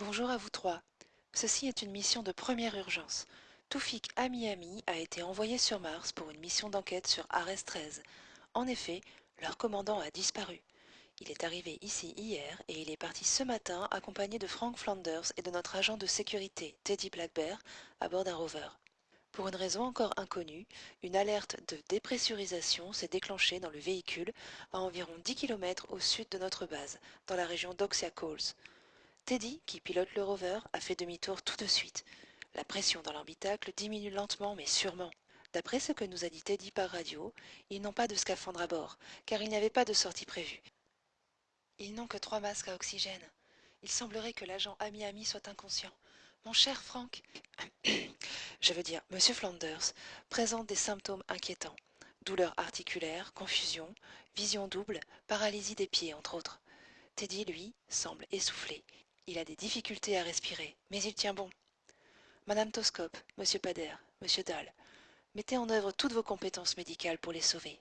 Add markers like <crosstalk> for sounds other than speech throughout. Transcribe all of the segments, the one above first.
Bonjour à vous trois. Ceci est une mission de première urgence. Toufik Ami-Ami a été envoyé sur Mars pour une mission d'enquête sur Ares 13. En effet, leur commandant a disparu. Il est arrivé ici hier et il est parti ce matin accompagné de Frank Flanders et de notre agent de sécurité, Teddy Blackbear, à bord d'un rover. Pour une raison encore inconnue, une alerte de dépressurisation s'est déclenchée dans le véhicule à environ 10 km au sud de notre base, dans la région d'Oxia Coles. Teddy, qui pilote le rover, a fait demi-tour tout de suite. La pression dans l'orbitacle diminue lentement mais sûrement. D'après ce que nous a dit Teddy par radio, ils n'ont pas de scaphandre à bord, car il n'y avait pas de sortie prévue. Ils n'ont que trois masques à oxygène. Il semblerait que l'agent Ami-Ami soit inconscient. Mon cher Frank, <coughs> je veux dire, Monsieur Flanders, présente des symptômes inquiétants. Douleurs articulaires, confusion, vision double, paralysie des pieds, entre autres. Teddy, lui, semble essoufflé. Il a des difficultés à respirer, mais il tient bon. Madame Toscope, Monsieur Pader, Monsieur Dahl, mettez en œuvre toutes vos compétences médicales pour les sauver.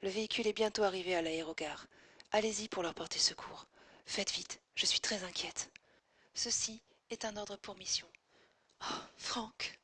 Le véhicule est bientôt arrivé à l'aérogare. Allez-y pour leur porter secours. Faites vite, je suis très inquiète. Ceci est un ordre pour mission. Oh, Franck